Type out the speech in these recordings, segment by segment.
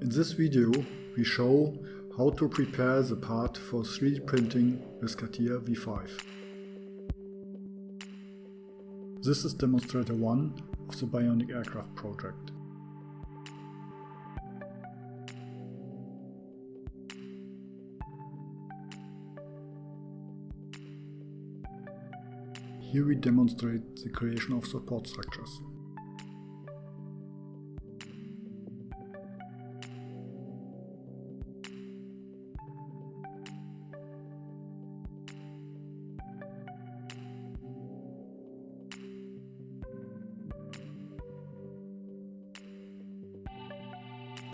In this video we show how to prepare the part for 3D printing with CATIA V5. This is demonstrator 1 of the Bionic Aircraft project. Here we demonstrate the creation of support structures.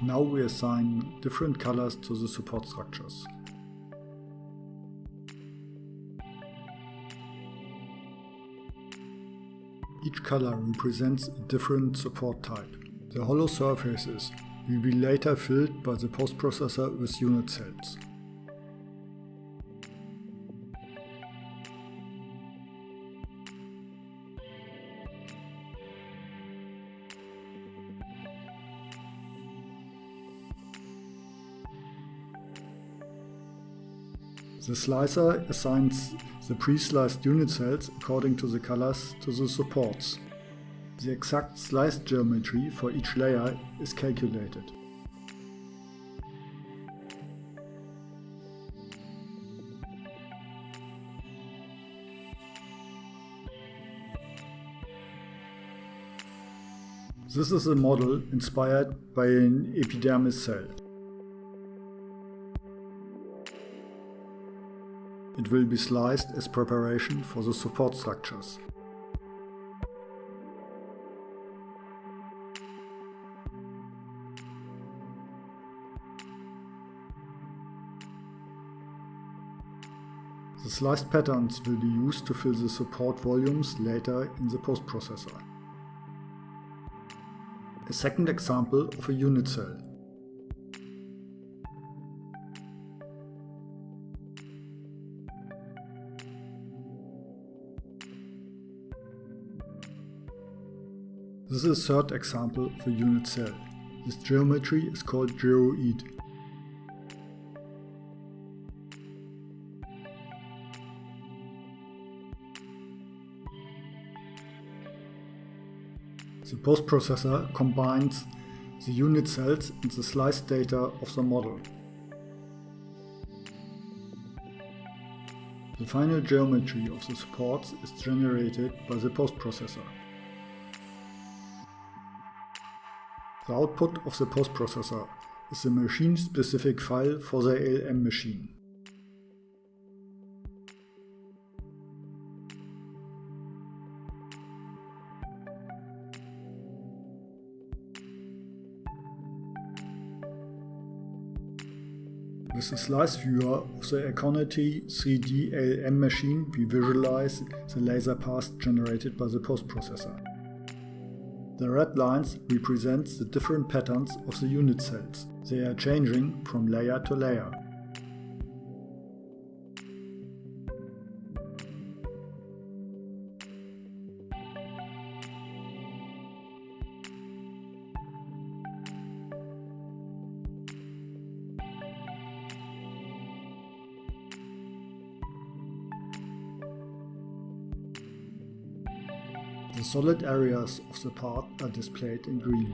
Now we assign different colors to the support structures. Each color represents a different support type. The hollow surfaces will be later filled by the post-processor with unit cells. The slicer assigns the pre-sliced unit cells according to the colors to the supports. The exact slice geometry for each layer is calculated. This is a model inspired by an epidermis cell. It will be sliced as preparation for the support structures. The sliced patterns will be used to fill the support volumes later in the post-processor. A second example of a unit cell. This is a third example of a unit cell. This geometry is called gyroid. The post-processor combines the unit cells and the sliced data of the model. The final geometry of the supports is generated by the post-processor. The output of the post-processor is a machine-specific file for the ALM machine. With the slice viewer of the Aconity 3D ALM machine we visualize the laser paths generated by the post-processor. The red lines represent the different patterns of the unit cells. They are changing from layer to layer. The solid areas of the part are displayed in green.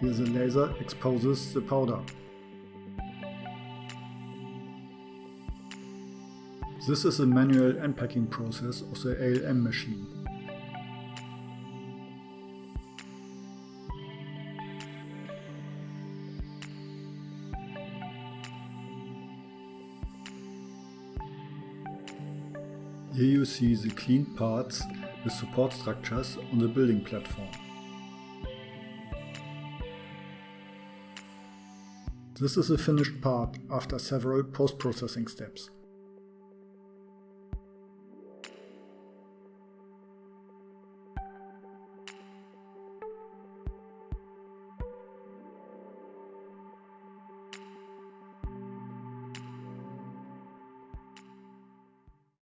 Here the laser exposes the powder. This is the manual unpacking process of the ALM machine. Here you see the cleaned parts with support structures on the building platform. This is a finished part after several post-processing steps.